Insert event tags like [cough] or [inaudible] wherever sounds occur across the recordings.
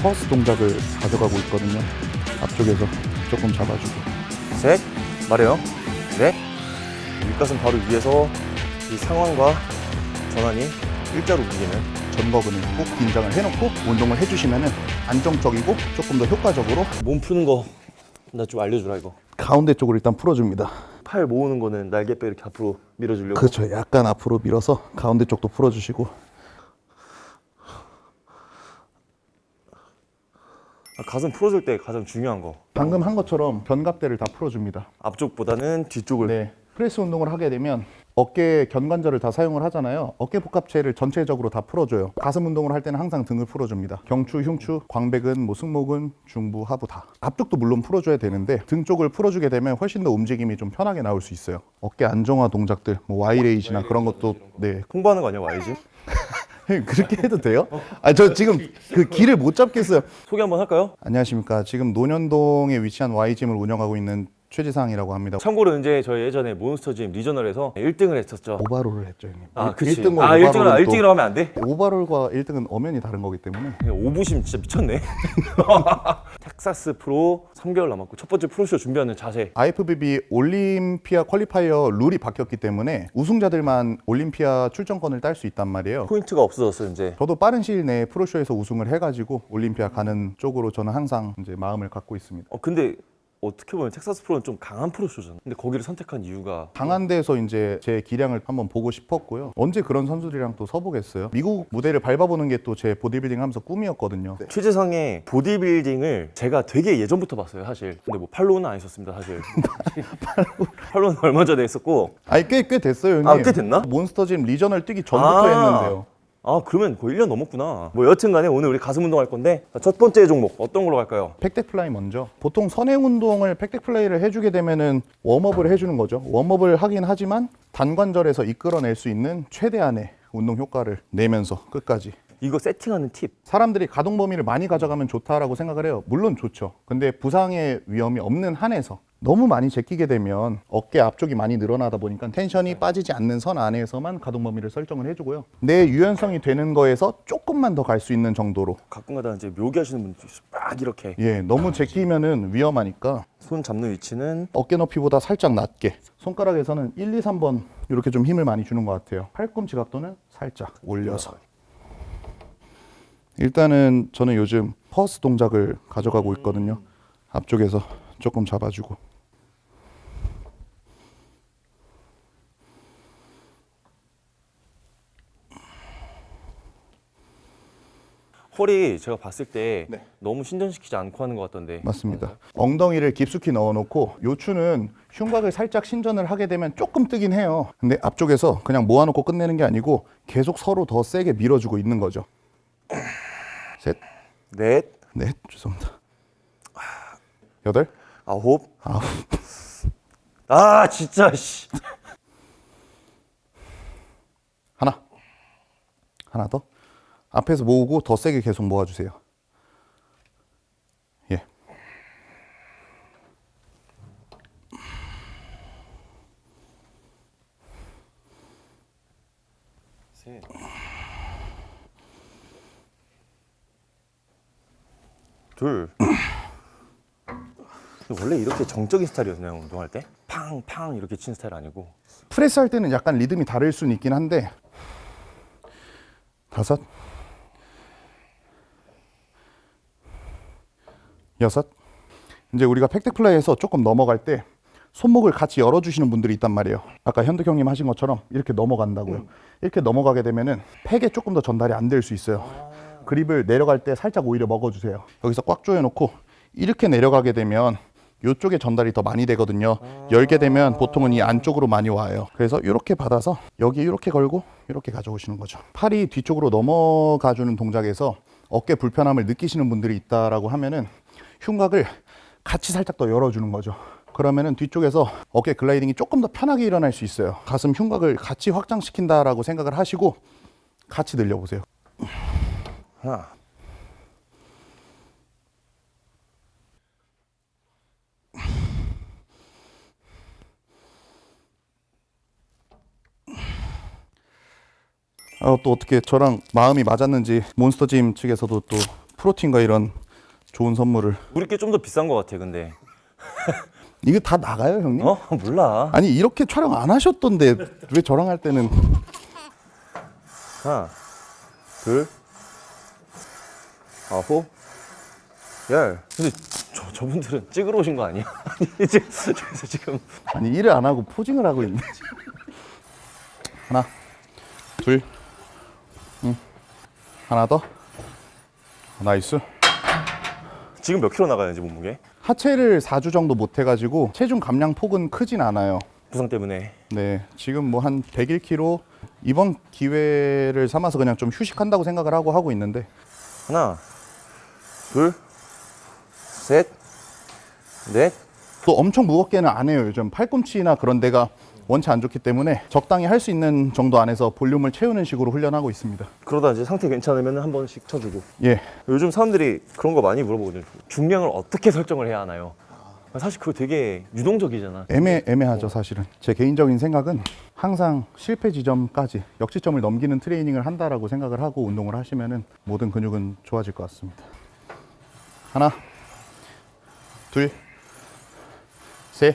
퍼스 동작을 가져가고 있거든요. 앞쪽에서 조금 잡아주고. 셋 말해요 넷 윗가슴 바로 위에서 이 상완과 전환이 일자로 움직이는 전거근을 꾹 긴장을 해놓고 운동을 해주시면 안정적이고 조금 더 효과적으로 몸 푸는 거 나 좀 알려주라 이거 가운데 쪽으로 일단 풀어줍니다. 팔 모으는 거는 날개뼈 이렇게 앞으로 밀어주려고 그렇죠. 약간 앞으로 밀어서 가운데 쪽도 풀어주시고 가슴 풀어줄 때 가장 중요한 거 방금 한 것처럼 견갑대를 다 풀어줍니다. 앞쪽보다는 뒤쪽을 네. 프레스 운동을 하게 되면 어깨 견관절을 다 사용을 하잖아요. 어깨 복합체를 전체적으로 다 풀어줘요. 가슴 운동을 할 때는 항상 등을 풀어줍니다. 경추, 흉추, 광배근, 뭐 승모근, 중부, 하부 다. 앞쪽도 물론 풀어줘야 되는데 등 쪽을 풀어주게 되면 훨씬 더 움직임이 좀 편하게 나올 수 있어요. 어깨 안정화 동작들, 뭐 Y raise나 그런 것도 네 홍보하는 거 아니야 와이즈? [laughs] 그렇게 해도 돼요? 아 저 지금 그 길을 못 잡겠어요. 소개 한번 할까요? 안녕하십니까. 지금 논현동에 위치한 Y짐을 운영하고 있는 최지상이라고 합니다. 참고로 이제 저희 예전에 몬스터짐 regional에서 1등을 했었죠 overall을 했죠, 형님. 아 그치 1등과 아 1등을 오바롤은 또- 1등이라고 하면 안 돼? overall과 1등은 엄연히 다른 거기 때문에 오부심 진짜 미쳤네 [laughs] 텍사스 프로 3개월 남았고 첫 번째 프로쇼 준비하는 자세 IFBB 올림피아 qualifier 룰이 바뀌었기 때문에 우승자들만 올림피아 출전권을 딸 수 있단 말이에요. 포인트가 없어졌어요 이제 저도 빠른 시일 내에 프로쇼에서 우승을 해가지고 올림피아 가는 쪽으로 저는 항상 이제 마음을 갖고 있습니다. 어 근데 어떻게 보면 텍사스 프로는 좀 강한 프로쇼잖아 근데 거기를 선택한 이유가 강한 데서 이제 제 기량을 한번 보고 싶었고요. 언제 그런 선수들이랑 또 서보겠어요. 미국 무대를 밟아보는 게 또 제 보디빌딩 하면서 꿈이었거든요. 최재상의 보디빌딩을 제가 되게 예전부터 봤어요 사실 근데 뭐 팔로우는 안 했었습니다 사실 팔로우는 얼마 전에 했었고 아니 꽤 꽤 됐어요, 형님. 아, 꽤 됐나? 몬스터짐 regional 뛰기 전부터 아. 했는데요. 아 그러면 거의 1년 넘었구나 뭐 여튼 간에 오늘 우리 가슴 운동 할 건데 첫 번째 종목 어떤 걸로 갈까요? pec deck fly 먼저. 보통 선행 운동을 pec deck fly를 해주게 되면은 warm-up을 해주는 거죠. warm-up을 하긴 하지만 단관절에서 이끌어낼 수 있는 최대한의 운동 효과를 내면서 끝까지. 이거 세팅하는 팁 사람들이 가동 범위를 많이 가져가면 좋다라고 생각을 해요. 물론 좋죠. 근데 부상의 위험이 없는 한에서 너무 많이 제끼게 되면 어깨 앞쪽이 많이 늘어나다 보니까 tension이 빠지지 않는 선 안에서만 가동 범위를 설정을 해주고요. 내 유연성이 되는 거에서 조금만 더 갈 수 있는 정도로. 가끔가다 이제 묘기 하시는 분들 있어요. 막 이렇게. 예, 너무 제끼면은 위험하니까 손 잡는 위치는? 어깨 높이보다 살짝 낮게. 손가락에서는 1, 2, 3번 이렇게 좀 힘을 많이 주는 것 같아요. 팔꿈치 각도는 살짝 올려서. 일단은 저는 요즘 퍼스 동작을 가져가고 있거든요. 앞쪽에서 조금 잡아주고. 홀이 제가 봤을 때 네. 너무 신전시키지 않고 하는 것 같던데. 맞습니다. 엉덩이를 깊숙이 넣어놓고 요추는 흉곽을 살짝 신전을 하게 되면 조금 뜨긴 해요. 근데 앞쪽에서 그냥 모아놓고 끝내는 게 아니고 계속 서로 더 세게 밀어주고 있는 거죠. 셋. 넷. 네, 죄송합니다. 여덟, 아홉 아홉, 아 진짜 씨 하나, 하나 더. 앞에서 모으고 더 세게 계속 모아주세요. 예. 셋. 둘. 원래 이렇게 정적인 스타일이었나요 운동할 때? 팡팡 이렇게 친 스타일 아니고 프레스 할 때는 약간 리듬이 다를 수는 있긴 한데 다섯, 여섯. 이제 우리가 pec deck fly에서 조금 넘어갈 때 손목을 같이 열어주시는 분들이 있단 말이에요. 아까 현득 형님 하신 것처럼 이렇게 넘어간다고요. 이렇게 넘어가게 되면은 팩에 조금 더 전달이 안 될 수 있어요. 그립을 내려갈 때 살짝 오히려 먹어주세요. 여기서 꽉 조여놓고 이렇게 내려가게 되면 이쪽에 전달이 더 많이 되거든요. 열게 되면 보통은 이 안쪽으로 많이 와요. 그래서 이렇게 받아서 여기 이렇게 걸고 이렇게 가져오시는 거죠. 팔이 뒤쪽으로 넘어가 주는 동작에서 어깨 불편함을 느끼시는 분들이 있다라고 하면은 흉곽을 같이 살짝 더 열어주는 거죠. 그러면은 뒤쪽에서 어깨 글라이딩이 조금 더 편하게 일어날 수 있어요. 가슴 흉곽을 같이 확장시킨다라고 생각을 하시고 같이 늘려보세요. 하나 어, 또 어떻게 저랑 마음이 맞았는지 몬스터짐 측에서도 또 프로틴과 이런 좋은 선물을 우리께 좀 더 비싼 것 같아 근데 [laughs] 이게 다 나가요 형님? 어? 몰라 아니 이렇게 촬영 안 하셨던데 왜 저랑 할 때는 하나 둘 아홉 열 근데 저, 저분들은 찍으러 오신 거 아니야? [laughs] 저기서 지금 아니 일을 안 하고 포징을 하고 있네 [laughs] 하나 둘 응. 하나 더? nice. 지금 몇 킬로 나가야지 몸무게? 하체를 4주 정도 못 해가지고 체중 감량 폭은 크진 않아요. 부상 때문에. 네 지금 뭐 한 101kg 이번 기회를 삼아서 그냥 좀 휴식한다고 생각을 하고 하고 있는데. 하나 둘셋넷. 또 엄청 무겁게는 안 해요. 요즘 팔꿈치나 그런 데가 원체 안 좋기 때문에 적당히 할 수 있는 정도 안에서 볼륨을 채우는 식으로 훈련하고 있습니다. 그러다 이제 상태 괜찮으면 한 번씩 쳐주고. 예. 요즘 사람들이 그런 거 많이 물어보거든요. 중량을 어떻게 설정을 해야 하나요? 사실 그거 되게 유동적이잖아. 애매, 애매하죠 사실은. 제 개인적인 생각은 항상 실패 지점까지 역지점을 넘기는 트레이닝을 한다라고 생각을 하고 운동을 하시면은 모든 근육은 좋아질 것 같습니다. 하나 둘셋넷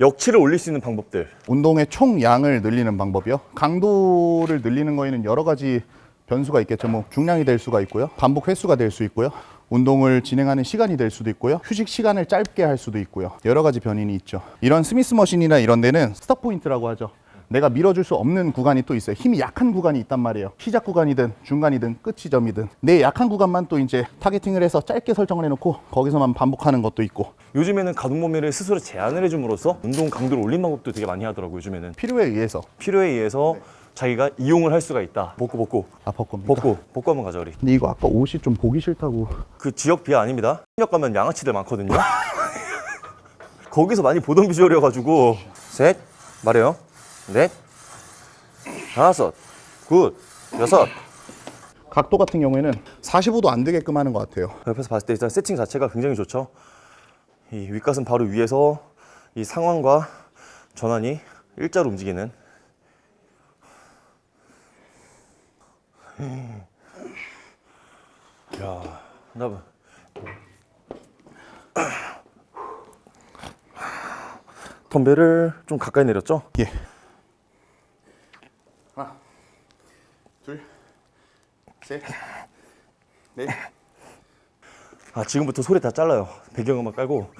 역치를 올릴 수 있는 방법들 운동의 총 양을 늘리는 방법이요. 강도를 늘리는 거에는 여러 가지 변수가 있겠죠. 뭐 중량이 될 수가 있고요. 반복 횟수가 될 수 있고요. 운동을 진행하는 시간이 될 수도 있고요. 휴식 시간을 짧게 할 수도 있고요. 여러 가지 변인이 있죠. 이런 Smith machine이나 이런 데는 stop point라고 하죠. 내가 밀어줄 수 없는 구간이 또 있어요. 힘이 약한 구간이 있단 말이에요. 시작 구간이든 중간이든 끝 지점이든. 내 약한 구간만 또 이제 targeting을 해서 짧게 설정을 해놓고 거기서만 반복하는 것도 있고. 요즘에는 가동 범위를 스스로 제한을 해줌으로써 운동 강도를 올린 방법도 되게 많이 하더라고요 요즘에는. 필요에 의해서. 필요에 의해서 자기가 이용을 할 수가 있다. 복구 복구. 아퍼 겁니다. 복구. 복구 한번 가자 우리. 근데 이거 아까 옷이 좀 보기 싫다고. 그 지역 비하 아닙니다. 현역 가면 양아치들 많거든요. [laughs] 거기서 많이 보던 비주얼이어가지고. 셋. 말해요 넷 다섯 good 여섯 각도 같은 경우에는 45도 안 되게끔 하는 것 같아요. 옆에서 봤을 때 일단 세팅 자체가 굉장히 좋죠. 이 윗가슴 바로 위에서 이 상완과 전환이 일자로 움직이는. 야, 나 봐. 덤벨을 좀 가까이 내렸죠? 예. 하나, 둘, 셋, 넷. 아 지금부터 소리 다 잘라요. 배경음악 깔고.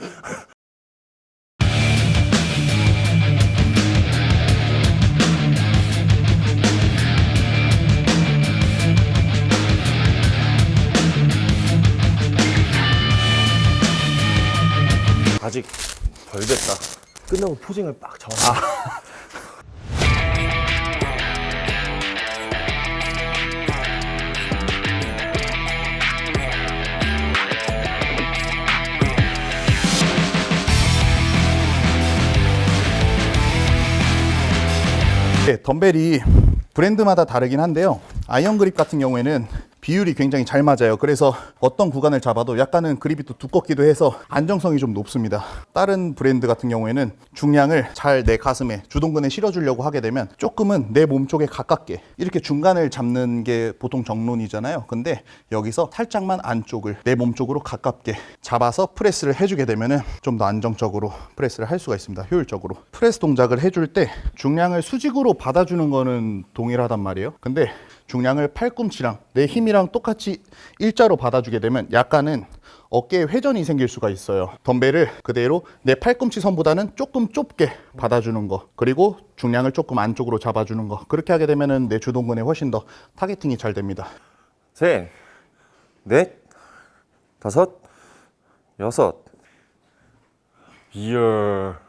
아직 덜 됐다. 끝나고 posing을 빡 잡아. 네, 덤벨이 브랜드마다 다르긴 한데요. 아이언 그립 같은 경우에는 비율이 굉장히 잘 맞아요. 그래서 어떤 구간을 잡아도 약간은 그립이 또 두껍기도 해서 안정성이 좀 높습니다. 다른 브랜드 같은 경우에는 중량을 잘 내 가슴에 주동근에 실어주려고 하게 되면 조금은 내 몸 쪽에 가깝게 이렇게 중간을 잡는 게 보통 정론이잖아요. 근데 여기서 살짝만 안쪽을 내 몸 쪽으로 가깝게 잡아서 프레스를 해주게 되면은 좀더 안정적으로 프레스를 할 수가 있습니다. 효율적으로. 프레스 동작을 해줄 때 중량을 수직으로 받아주는 거는 동일하단 말이에요. 근데 중량을 팔꿈치랑 내 힘이랑 똑같이 일자로 받아주게 되면 약간은 어깨에 회전이 생길 수가 있어요. 덤벨을 그대로 내 팔꿈치 선보다는 조금 좁게 받아주는 거. 그리고 중량을 조금 안쪽으로 잡아주는 거. 그렇게 하게 되면은 내 주동근에 훨씬 더 타겟팅이 잘 됩니다. 셋, 넷, 다섯, 여섯. 이야.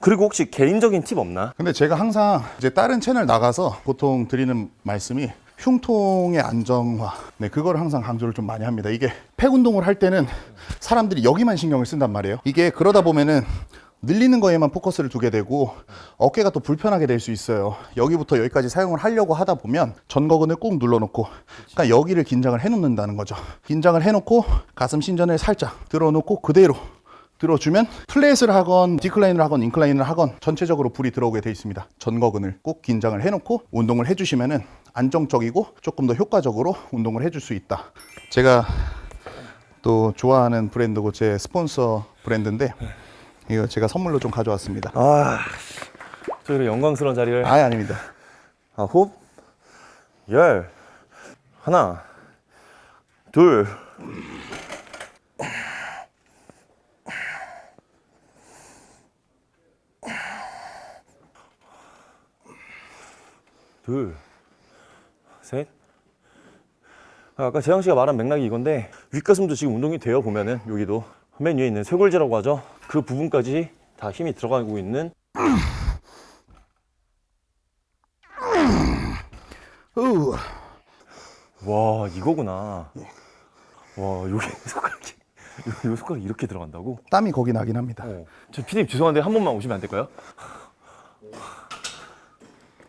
그리고 혹시 개인적인 팁 없나? 근데 제가 항상 이제 다른 채널 나가서 보통 드리는 말씀이 흉통의 안정화. 네, 그거를 항상 강조를 좀 많이 합니다. 이게 팩 운동을 할 때는 사람들이 여기만 신경을 쓴단 말이에요. 이게 그러다 보면은 늘리는 거에만 포커스를 두게 되고 어깨가 또 불편하게 될 수 있어요. 여기부터 여기까지 사용을 하려고 하다 보면 전거근을 꾹 눌러놓고 그러니까 여기를 긴장을 해놓는다는 거죠. 긴장을 해놓고 가슴 신전을 살짝 들어놓고 그대로 들어주면 플랫을 하건 디클라인을 하건 인클라인을 하건 전체적으로 불이 들어오게 돼 있습니다. 전거근을 꼭 긴장을 해놓고 운동을 해주시면 은 안정적이고 조금 더 효과적으로 운동을 해줄 수 있다. 제가 또 좋아하는 브랜드고 제 스폰서 브랜드인데 이거 제가 선물로 좀 가져왔습니다. 아, 저희를 영광스러운 자리를 아예 아닙니다. 아홉, 열, 하나, 둘, 둘, 셋. 아, 아까 재영 씨가 말한 맥락이 이건데 윗가슴도 지금 운동이 되어 보면은 여기도 맨 위에 있는 쇄골지라고 하죠. 그 부분까지 다 힘이 들어가고 있는 우. 와 이거구나. 와 여기 손가락이 [laughs] 요, 요 손가락이 이렇게 들어간다고? 땀이 거기 나긴 합니다. 어. 저 피디님 죄송한데 한 번만 오시면 안 될까요?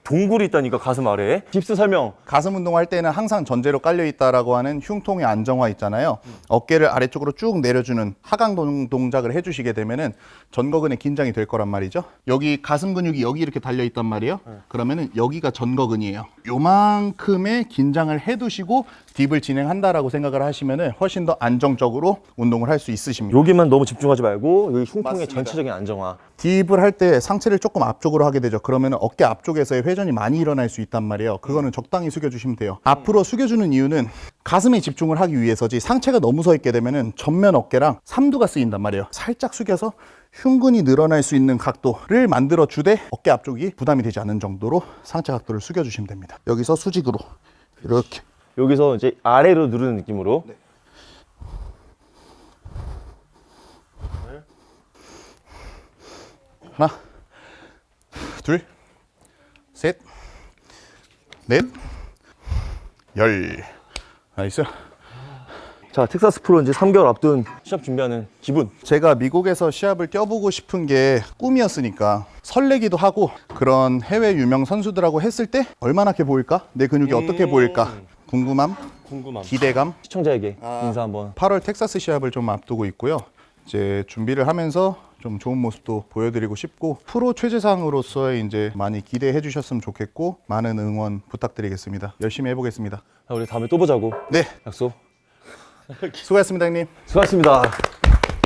동굴이 있다니까 가슴 아래에 깁스 설명 가슴 운동할 때는 항상 전제로 깔려 있다라고 하는 흉통의 안정화 있잖아요. 어깨를 아래쪽으로 쭉 내려주는 하강 동- 동작을 해주시게 되면 은 전거근의 긴장이 될 거란 말이죠. 여기 가슴 근육이 여기 이렇게 달려 있단 말이에요. 그러면 은 여기가 전거근이에요. 요만큼의 긴장을 해두시고 딥을 진행한다라고 생각을 하시면 은 훨씬 더 안정적으로 운동을 할 수 있으십니다. 여기만 너무 집중하지 말고 여기 흉통의 맞습니다. 전체적인 안정화 딥을 할 때 상체를 조금 앞쪽으로 하게 되죠. 그러면 어깨 앞쪽에서의 회전 이 많이 일어날 수 있단 말이에요. 그거는 적당히 숙여주시면 돼요. 앞으로 숙여주는 이유는 가슴에 집중을 하기 위해서지 상체가 너무 서 있게 되면 은 전면 어깨랑 삼두가 쓰인단 말이에요. 살짝 숙여서 흉근이 늘어날 수 있는 각도를 만들어 주되 어깨 앞쪽이 부담이 되지 않는 정도로 상체 각도를 숙여주시면 됩니다. 여기서 수직으로 이렇게 여기서 이제 아래로 누르는 느낌으로 하나, 둘, 셋, 넷, 열. nice. 자 텍사스 프로 이제 3개월 앞둔 시합 준비하는 기분 제가 미국에서 시합을 뛰어보고 싶은 게 꿈이었으니까 설레기도 하고 그런 해외 유명 선수들하고 했을 때 얼마나 게 보일까? 내 근육이 어떻게 보일까? 궁금함, 궁금함 기대감. 시청자에게 인사 한번 8월 텍사스 시합을 좀 앞두고 있고요. 이제 준비를 하면서 좀 좋은 모습도 보여드리고 싶고 프로 최재상으로서의 이제 많이 기대해 주셨으면 좋겠고 많은 응원 부탁드리겠습니다. 열심히 해보겠습니다. 자, 우리 다음에 또 보자고 네, 약속 수고하셨습니다, 형님. 수고하셨습니다